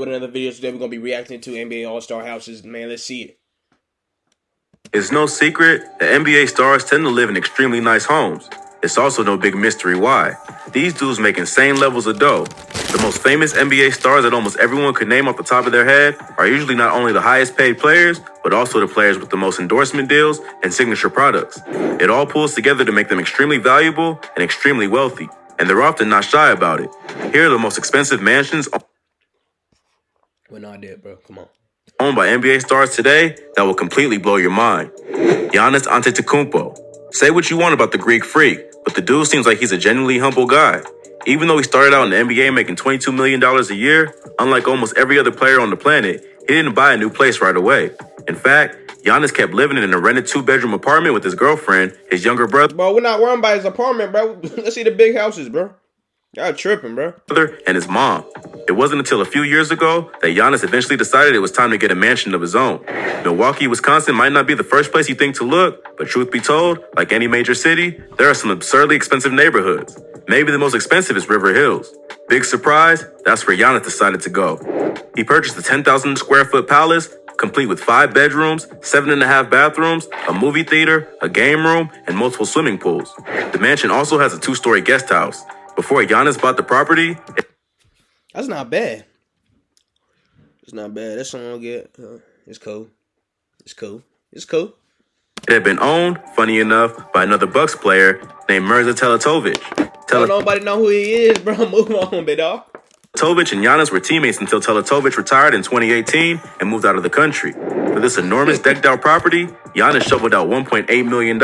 with another video today. We're gonna be reacting to NBA All Star houses. Man, let's see it. It's no secret that NBA stars tend to live in extremely nice homes. It's also no big mystery why. These dudes make insane levels of dough. The most famous NBA stars that almost everyone could name off the top of their head are usually not only the highest paid players, but also the players with the most endorsement deals and signature products. It all pulls together to make them extremely valuable and extremely wealthy, and they're often not shy about it. Here are the most expensive mansions We're not dead, bro. Come on. owned by NBA stars today that will completely blow your mind. Giannis Antetokounmpo. Say what you want about the Greek freak, but the dude seems like he's a genuinely humble guy. Even though he started out in the NBA making $22 million a year, unlike almost every other player on the planet, he didn't buy a new place right away. In fact, Giannis kept living in a rented two-bedroom apartment with his girlfriend, his younger brother, Bro, we're not worrying about his apartment, bro. let's see the big houses, bro. Y'all tripping, bro. brother and his mom. It wasn't until a few years ago that Giannis eventually decided it was time to get a mansion of his own. Milwaukee, Wisconsin might not be the first place you think to look, but truth be told, like any major city, there are some absurdly expensive neighborhoods. Maybe the most expensive is River Hills. Big surprise, that's where Giannis decided to go. He purchased a 10,000 square foot palace, complete with five bedrooms, seven and a half bathrooms, a movie theater, a game room, and multiple swimming pools. The mansion also has a two story guest house. Before Giannis bought the property, That's not bad. It's not bad. That's something I'll get. Uh, it's cool. It's cool. It's cool. It had been owned, funny enough, by another Bucks player named Mirza Teletovic. Don't nobody know who he is, bro. Move on, big dog. Teletovic and Giannis were teammates until Teletovic retired in 2018 and moved out of the country. For this enormous decked out property, Giannis shoveled out $1.8 million.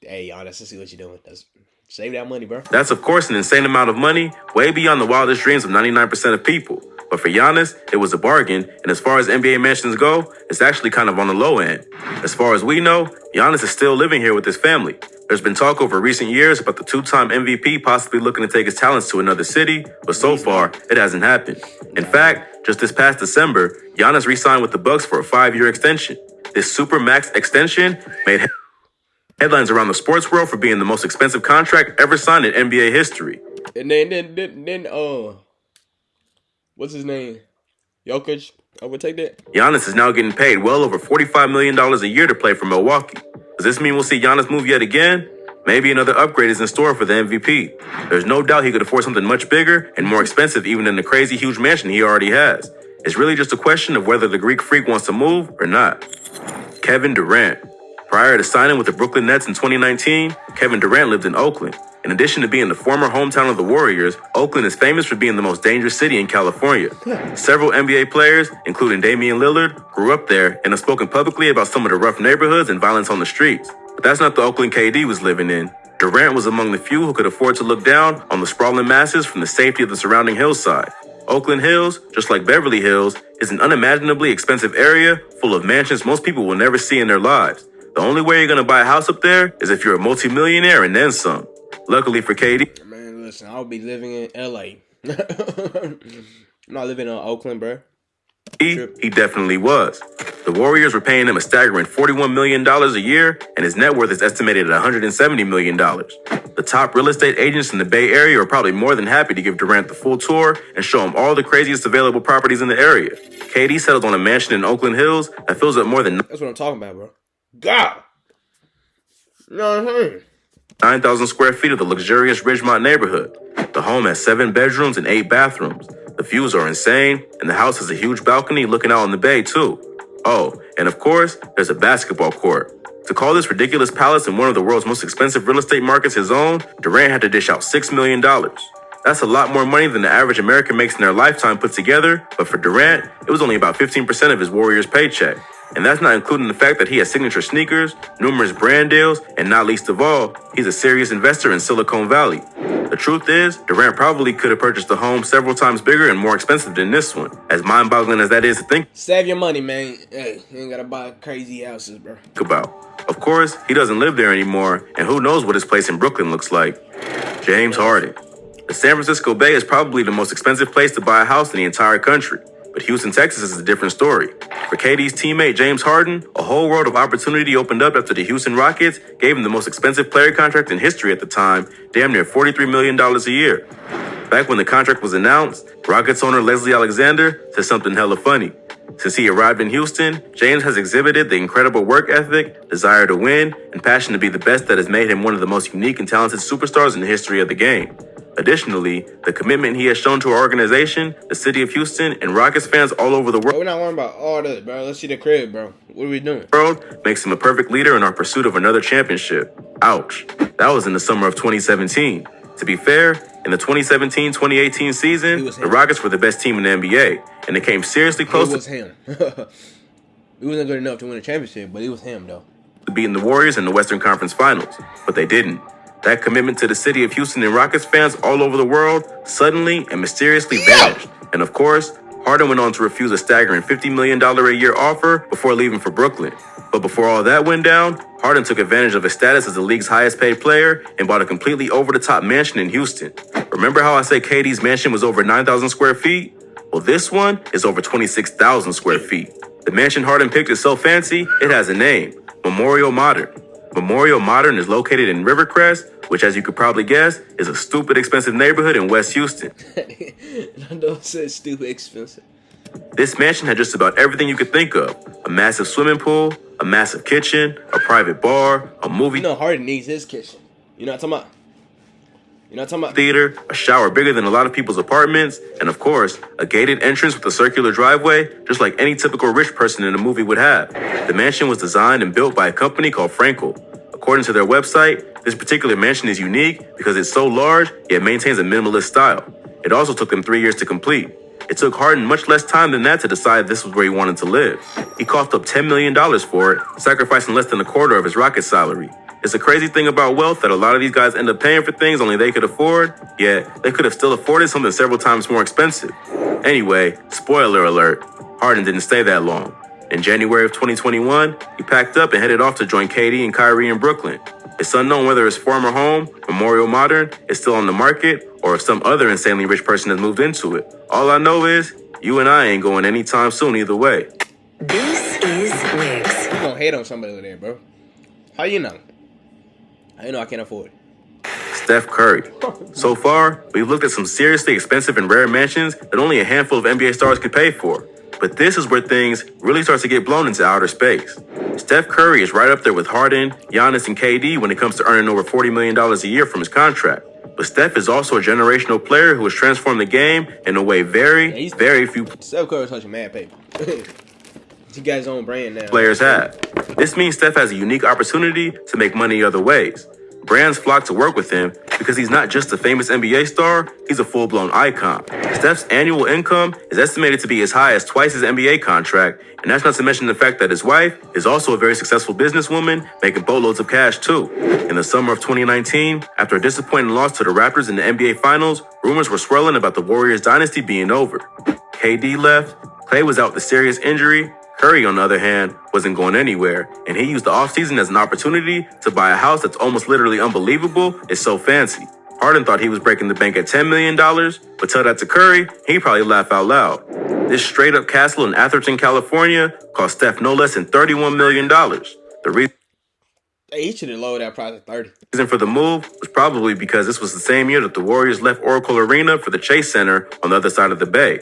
Hey, y'all, let's see what you're doing. That's, save that money, bro. That's, of course, an insane amount of money, way beyond the wildest dreams of 99% of people. But for Giannis, it was a bargain, and as far as NBA mansions go, it's actually kind of on the low end. As far as we know, Giannis is still living here with his family. There's been talk over recent years about the two-time MVP possibly looking to take his talents to another city, but so far, it hasn't happened. In fact, just this past December, Giannis re-signed with the Bucks for a five-year extension. This super max extension made headlines around the sports world for being the most expensive contract ever signed in NBA history. And then, then, then, then, uh, what's his name? Jokic overtake that? Giannis is now getting paid well over $45 million a year to play for Milwaukee. Does this mean we'll see Giannis move yet again? Maybe another upgrade is in store for the MVP. There's no doubt he could afford something much bigger and more expensive even than the crazy huge mansion he already has. It's really just a question of whether the Greek freak wants to move or not. Kevin Durant. Prior to signing with the Brooklyn Nets in 2019, Kevin Durant lived in Oakland. In addition to being the former hometown of the Warriors, Oakland is famous for being the most dangerous city in California. Several NBA players, including Damian Lillard, grew up there and have spoken publicly about some of the rough neighborhoods and violence on the streets. But that's not the Oakland KD was living in. Durant was among the few who could afford to look down on the sprawling masses from the safety of the surrounding hillside. Oakland Hills, just like Beverly Hills, is an unimaginably expensive area full of mansions most people will never see in their lives. The only way you're gonna buy a house up there is if you're a multimillionaire and then some. Luckily for KD. Man, listen, I'll be living in LA. I'm not living in Oakland, bro. he, he definitely was. The Warriors were paying him a staggering $41 million a year, and his net worth is estimated at $170 million. The top real estate agents in the Bay Area are probably more than happy to give Durant the full tour and show him all the craziest available properties in the area. KD settled on a mansion in Oakland Hills that fills up more than That's what I'm talking about, bro. God. You know what I'm saying? 9,000 square feet of the luxurious Ridgemont neighborhood. The home has seven bedrooms and eight bathrooms. The views are insane, and the house has a huge balcony looking out on the bay, too. Oh, and of course, there's a basketball court. To call this ridiculous palace in one of the world's most expensive real estate markets his own, Durant had to dish out $6 million. That's a lot more money than the average American makes in their lifetime put together, but for Durant, it was only about 15% of his Warriors paycheck. And that's not including the fact that he has signature sneakers, numerous brand deals, and not least of all, he's a serious investor in Silicon Valley. The truth is, Durant probably could have purchased a home several times bigger and more expensive than this one. As mind boggling as that is to think Save your money, man. Hey, you ain't gotta buy crazy houses, bro. about. Of course, he doesn't live there anymore, and who knows what his place in Brooklyn looks like. James Harden. The San Francisco Bay is probably the most expensive place to buy a house in the entire country. But Houston, Texas is a different story. For KD's teammate James Harden, a whole world of opportunity opened up after the Houston Rockets gave him the most expensive player contract in history at the time, damn near $43 million a year. Back when the contract was announced, Rockets owner Leslie Alexander said something hella funny. Since he arrived in Houston, James has exhibited the incredible work ethic, desire to win, and passion to be the best that has made him one of the most unique and talented superstars in the history of the game. Additionally, the commitment he has shown to our organization, the city of Houston, and Rockets fans all over the Bro, world we're not worrying about all this, bro. Let's see the crib, bro. What are we doing? world makes him a perfect leader in our pursuit of another championship. Ouch. That was in the summer of 2017. To be fair, in the 2017-2018 season, the. Rockets were the best team in the NBA, and they came seriously close. It was to him. he wasn't good enough to win a championship, but it was him, though. beating the Warriors in the Western Conference Finals, but they didn't. That commitment to the city of Houston and Rockets fans all over the world suddenly and mysteriously vanished. And of course, Harden went on to refuse a staggering $50 million a year offer before leaving for Brooklyn. But before all that went down, Harden took advantage of his status as the league's highest paid player and bought a completely over the top mansion in Houston. Remember how I said KD's mansion was over 9,000 square feet? Well, this one is over 26,000 square feet. The mansion Harden picked is so fancy, it has a name Memorial Modern. Memorial Modern is located in Rivercrest, which, as you could probably guess, is a stupid expensive neighborhood in West Houston. Don't say stupid expensive. This mansion had just about everything you could think of a massive swimming pool, a massive kitchen, a private bar, a movie You know Harden needs his kitchen. You know what I'm talking about? You know I'm talking about? theater, a shower bigger than a lot of people's apartments, and of course, a gated entrance with a circular driveway, just like any typical rich person in a movie would have. The mansion was designed and built by a company called Frankel. According to their website, this particular mansion is unique because it's so large, yet maintains a minimalist style. It also took them three years to complete. It took Harden much less time than that to decide this was where he wanted to live. He coughed up $10 million for it, sacrificing less than a quarter of his rocket salary. It's a crazy thing about wealth that a lot of these guys end up paying for things only they could afford, yet they could have still afforded something several times more expensive. Anyway, spoiler alert, Harden didn't stay that long. In January of 2021, he packed up and headed off to join KD and Kyrie in Brooklyn. It's unknown whether his former home, Memorial Modern, is still on the market or if some other insanely rich person has moved into it. All I know is, you and I ain't going anytime soon either way. This is Wigs. You gonna hate on somebody over there, bro. How you know? You know I can't afford? Steph Curry. So far, we've looked at some seriously expensive and rare mansions that only a handful of NBA stars could pay for. But this is where things really start to get blown into outer space. Steph Curry is right up there with Harden, Giannis, and KD when it comes to earning over $40 million a year from his contract. But Steph is also a generational player who has transformed the game in a way very, very few Steph Curry's touching mad paper. he got his own brand now. players have. This means Steph has a unique opportunity to make money other ways. Brands flock to work with him because he's not just a famous NBA star, he's a full blown icon. Steph's annual income is estimated to be as high as twice his NBA contract, and that's not to mention the fact that his wife is also a very successful businesswoman, making boatloads of cash too. In the summer of 2019, after a disappointing loss to the Raptors in the NBA Finals, rumors were swirling about the Warriors dynasty being over. KD left, Clay was out with a serious injury. Curry, on the other hand, wasn't going anywhere, and he used the offseason as an opportunity to buy a house that's almost literally unbelievable. It's so fancy. Harden thought he was breaking the bank at $10 million, but tell that to Curry, he'd probably laugh out loud. This straight up castle in Atherton, California, cost Steph no less than $31 million. The reason Hey, he should have lowered that price to 30. reason for the move was probably because this was the same year that the Warriors left Oracle Arena for the Chase Center on the other side of the bay.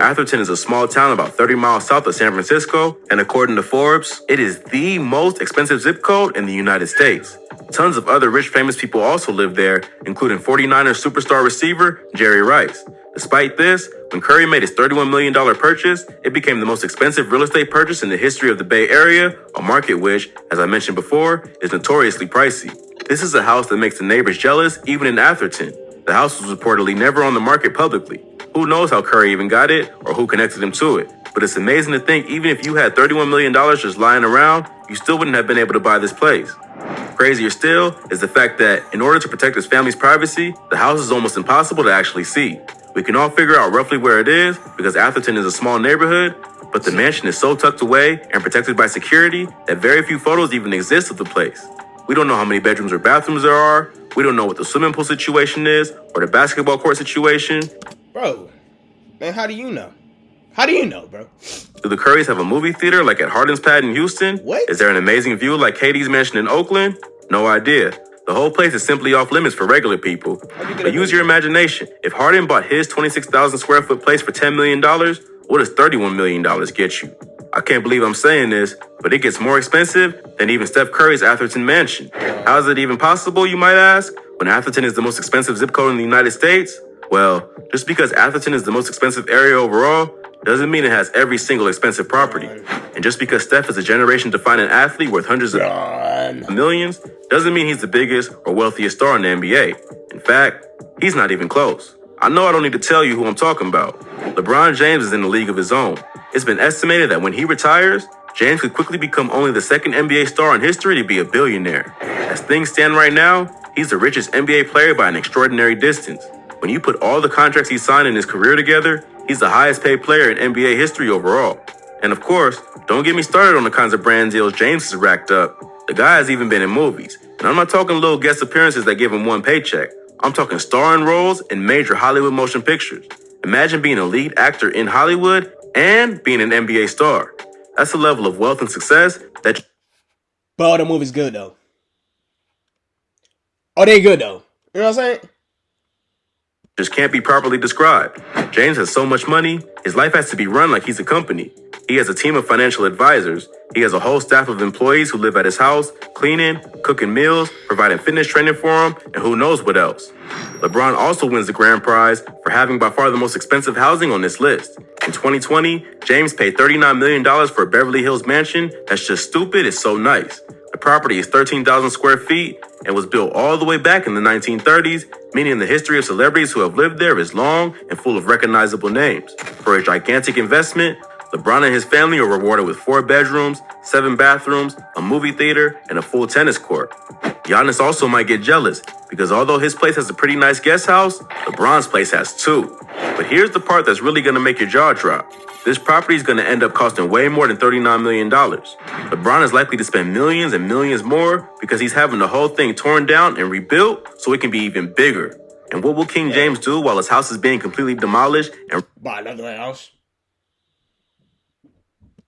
Atherton is a small town about 30 miles south of San Francisco, and according to Forbes, it is the most expensive zip code in the United States. Tons of other rich famous people also live there, including 49ers superstar receiver Jerry Rice. Despite this, when Curry made his $31 million purchase, it became the most expensive real estate purchase in the history of the Bay Area, a market which, as I mentioned before, is notoriously pricey. This is a house that makes the neighbors jealous, even in Atherton. The house was reportedly never on the market publicly. Who knows how Curry even got it or who connected him to it? But it's amazing to think even if you had $31 million just lying around, you still wouldn't have been able to buy this place. Crazier still is the fact that in order to protect his family's privacy, the house is almost impossible to actually see. We can all figure out roughly where it is because Atherton is a small neighborhood, but the mansion is so tucked away and protected by security that very few photos even exist of the place. We don't know how many bedrooms or bathrooms there are. We don't know what the swimming pool situation is or the basketball court situation. Bro, man, how do you know? How do you know, bro? Do the Currys have a movie theater like at Harden's Pad in Houston? What? Is there an amazing view like KD's mansion in Oakland? No idea. The whole place is simply off limits for regular people. But use your imagination. If Harden bought his 26,000 square foot place for $10 million, what does $31 million get you? I can't believe I'm saying this, but it gets more expensive than even Steph Curry's Atherton mansion. How is it even possible, you might ask, when Atherton is the most expensive zip code in the United States? Well, just because Atherton is the most expensive area overall doesn't mean it has every single expensive property. And just because Steph is a generation defining athlete worth hundreds of millions doesn't mean he's the biggest or wealthiest star in the NBA. In fact, he's not even close. I know I don't need to tell you who I'm talking about. LeBron James is in a league of his own. It's been estimated that when he retires, James could quickly become only the second NBA star in history to be a billionaire. As things stand right now, he's the richest NBA player by an extraordinary distance. When you put all the contracts he signed in his career together, he's the highest paid player in NBA history overall. And of course, don't get me started on the kinds of brand deals James has racked up. The guy has even been in movies. And I'm not talking little guest appearances that give him one paycheck. I'm talking starring roles in major Hollywood motion pictures. Imagine being a lead actor in Hollywood and being an NBA star. That's a level of wealth and success that But all the movies good though. Oh, they good though. You know what I'm saying? just can't be properly described. James has so much money, his life has to be run like he's a company. He has a team of financial advisors. He has a whole staff of employees who live at his house, cleaning, cooking meals, providing fitness training for him, and who knows what else. LeBron also wins the grand prize for having by far the most expensive housing on this list. In 2020, James paid $39 million for a Beverly Hills mansion that's just stupid, it's so nice. The property is 13,000 square feet and was built all the way back in the 1930s, meaning the history of celebrities who have lived there is long and full of recognizable names. For a gigantic investment, LeBron and his family are rewarded with four bedrooms, seven bathrooms, a movie theater, and a full tennis court. Giannis also might get jealous because although his place has a pretty nice guest house, LeBron's place has two. But here's the part that's really gonna make your jaw drop. This property is gonna end up costing way more than $39 million. LeBron is likely to spend millions and millions more because he's having the whole thing torn down and rebuilt so it can be even bigger. And what will King James do while his house is being completely demolished and Buy another house.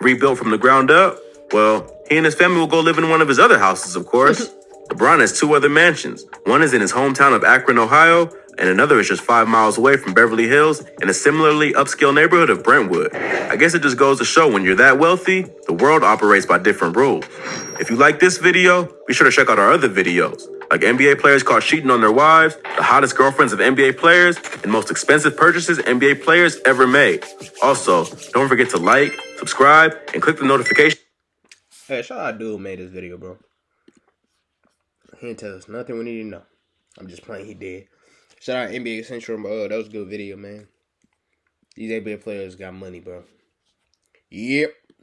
rebuilt from the ground up? Well, he and his family will go live in one of his other houses, of course. LeBron has two other mansions. One is in his hometown of Akron, Ohio, and another is just five miles away from Beverly Hills in a similarly upscale neighborhood of Brentwood. I guess it just goes to show when you're that wealthy, the world operates by different rules. If you like this video, be sure to check out our other videos, like NBA players caught cheating on their wives, the hottest girlfriends of NBA players, and most expensive purchases NBA players ever made. Also, don't forget to like, subscribe, and click the notification. Hey, shout out dude made this video, bro. He didn't tell us nothing we need to know. I'm just playing. He did. Shout out NBA Central, bro. Oh, that was a good video, man. These NBA players got money, bro. Yep.